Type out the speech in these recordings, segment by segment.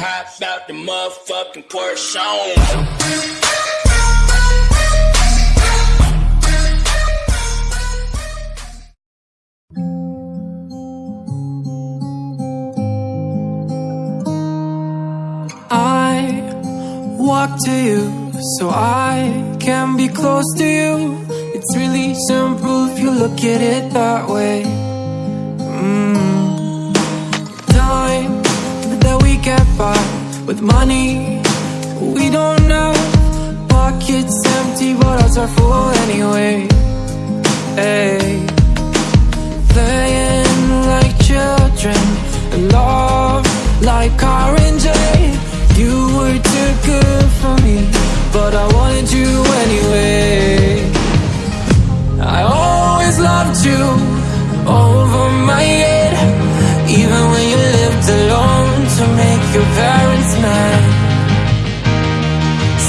Hop out the motherfucking Porsche. I walk to you so I can be close to you. It's really simple if you look at it that way. Mm. With money we don't know. Pockets empty, but ours are full anyway. Hey. Playing like children and love like R&J. You were too good for me, but I wanted you anyway. I always loved you over my your parents mad.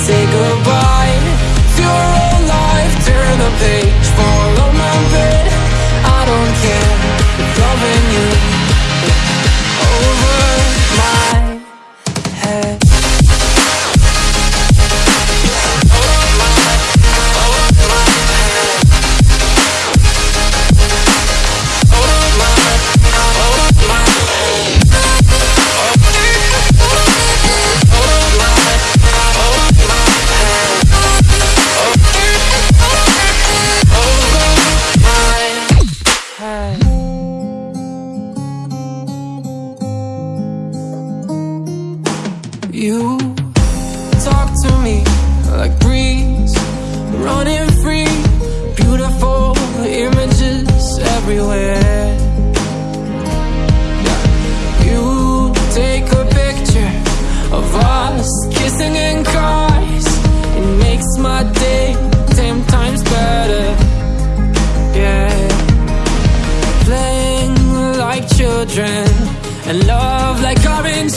Say goodbye You talk to me like breeze, running free, beautiful images everywhere. You take a picture of us kissing in cars, it makes my day ten times better. Yeah playing like children and love like orange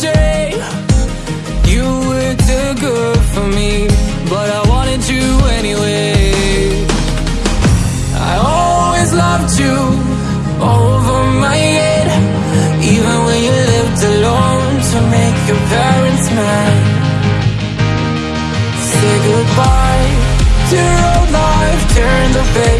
were good for me, but I wanted you anyway. I always loved you over my head, even when you lived alone to make your parents mad. Say goodbye to your old life, turn the page,